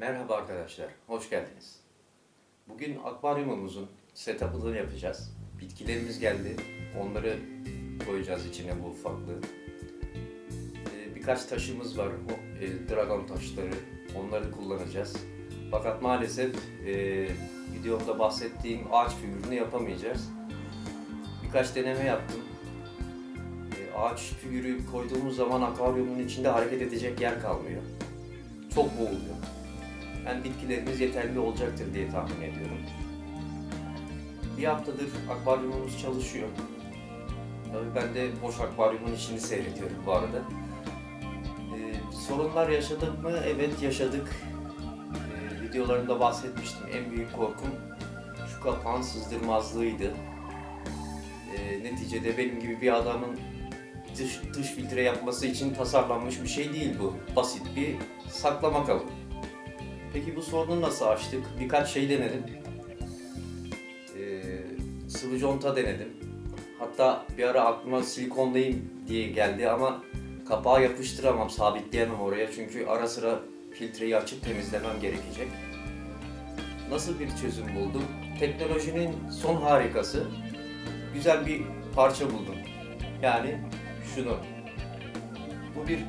Merhaba arkadaşlar, hoş geldiniz. Bugün akvaryumumuzun setup'ını yapacağız. Bitkilerimiz geldi, onları koyacağız içine bu ufaklığı. Ee, Birkaç taşımız var, e, dragon taşları, onları kullanacağız. Fakat maalesef e, videomda bahsettiğim ağaç figürünü yapamayacağız. Birkaç deneme yaptım. E, ağaç figürü koyduğumuz zaman akvaryumun içinde hareket edecek yer kalmıyor. Çok boğuluyor. Yani bitkilerimiz yeterli olacaktır diye tahmin ediyorum. Bir haftadır akvaryumumuz çalışıyor. Tabii ben de boş akvaryumun içini seyrediyorum bu arada. Ee, sorunlar yaşadık mı? Evet yaşadık. Ee, videolarımda bahsetmiştim. En büyük korkum şu kapağın sızdırmazlığıydı. Ee, neticede benim gibi bir adamın dış, dış filtre yapması için tasarlanmış bir şey değil bu. Basit bir saklama kabı. Peki bu sorunu nasıl aştık? Birkaç şey denedim. Ee, sıvı conta denedim. Hatta bir ara aklıma silikonlayayım diye geldi ama kapağı yapıştıramam, sabitleyemem oraya çünkü ara sıra filtreyi açıp temizlemem gerekecek. Nasıl bir çözüm buldum? Teknolojinin son harikası. Güzel bir parça buldum. Yani şunu. Bu bir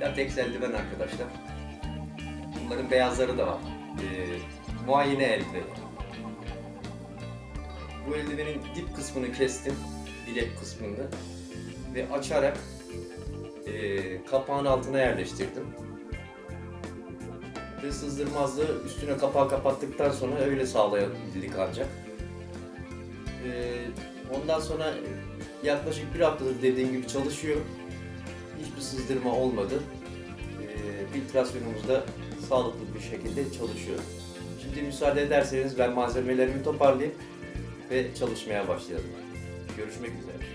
lateks eldiven arkadaşlar. Bunların beyazları da var. Ee, muayene eldiveni. Bu eldivenin dip kısmını kestim. Bilek kısmını. Ve açarak e, kapağın altına yerleştirdim. Ve sızdırmazlığı üstüne kapağı kapattıktan sonra öyle sağlayabildik ancak. Ee, ondan sonra yaklaşık bir haftadır dediğim gibi çalışıyor. Hiçbir sızdırma olmadı. Ee, filtrasyonumuz da sağlıklı bir şekilde çalışıyor. Şimdi müsaade ederseniz ben malzemelerimi toparlayayım ve çalışmaya başlayalım. Görüşmek üzere.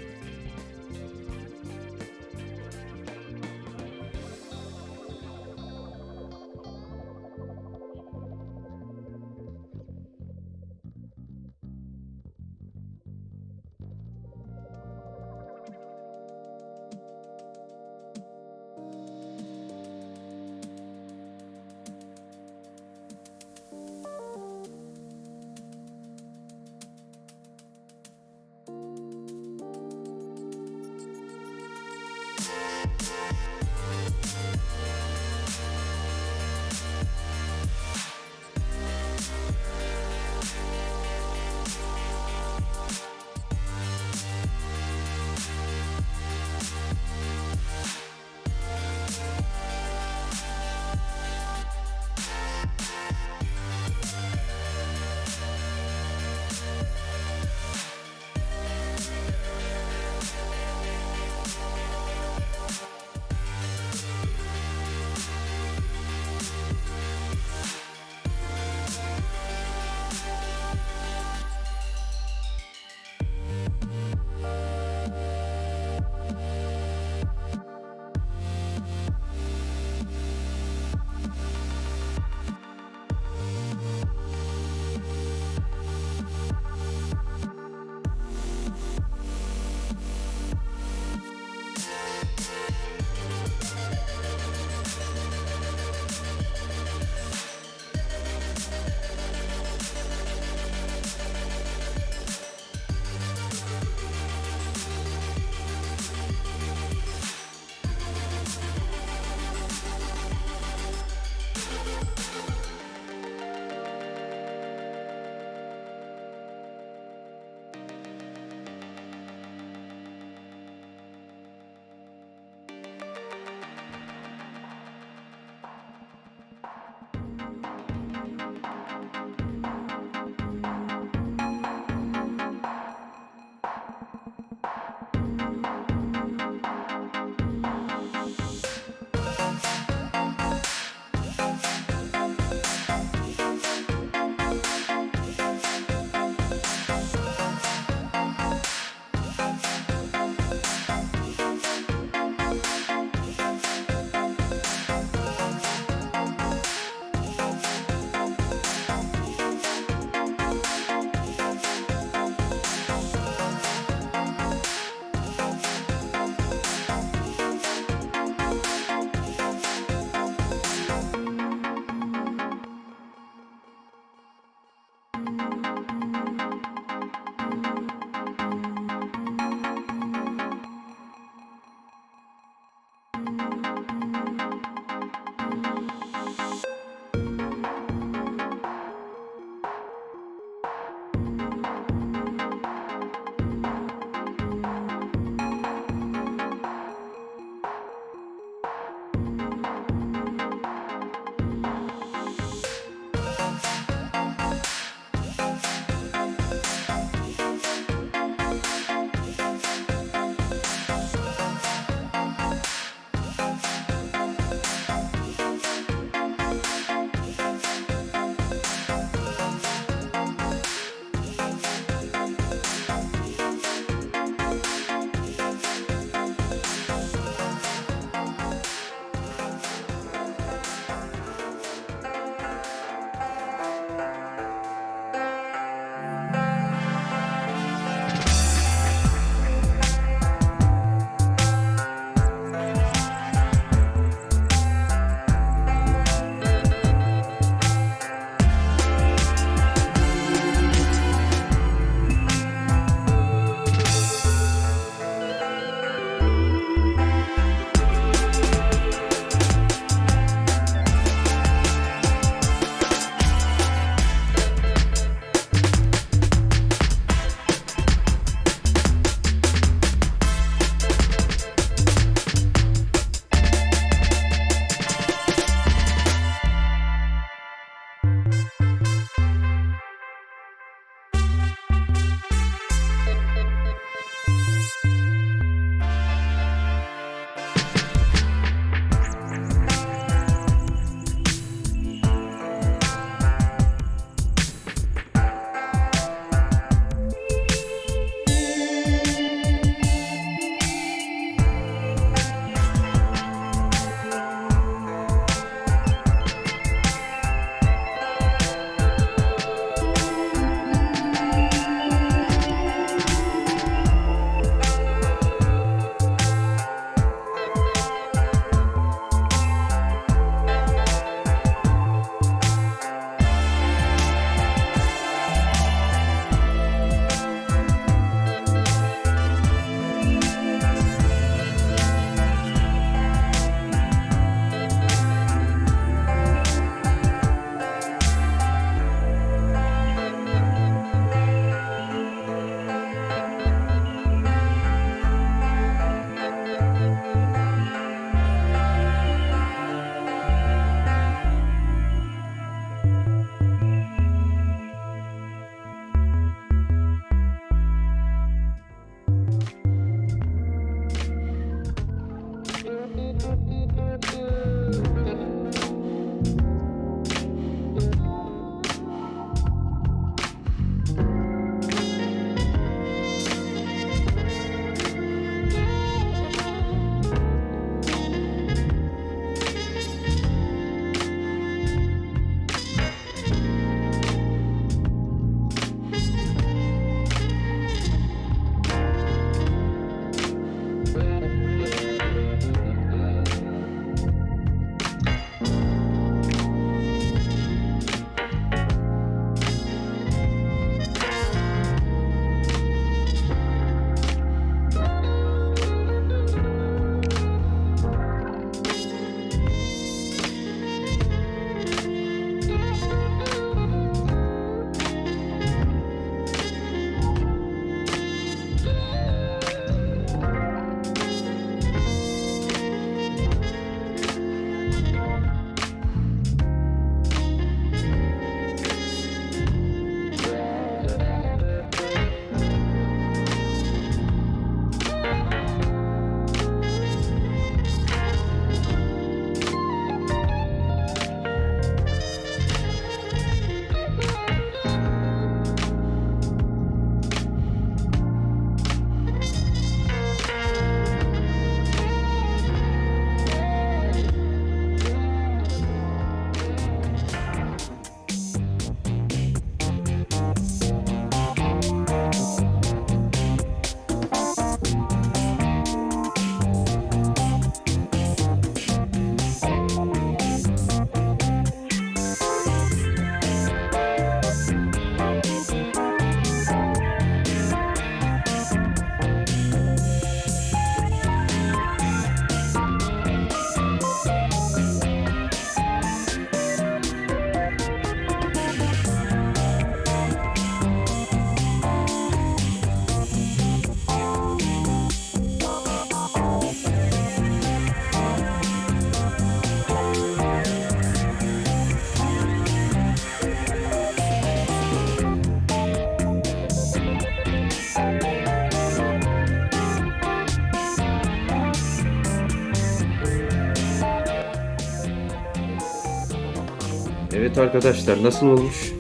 Evet arkadaşlar nasıl olmuş?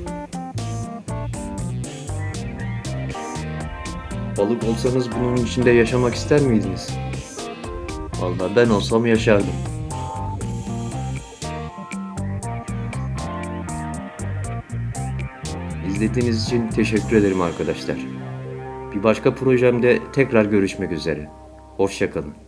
Balık olsanız bunun içinde yaşamak ister miydiniz? Vallahi ben olsam yaşardım. İzlediğiniz için teşekkür ederim arkadaşlar. Bir başka projemde tekrar görüşmek üzere. Hoşçakalın.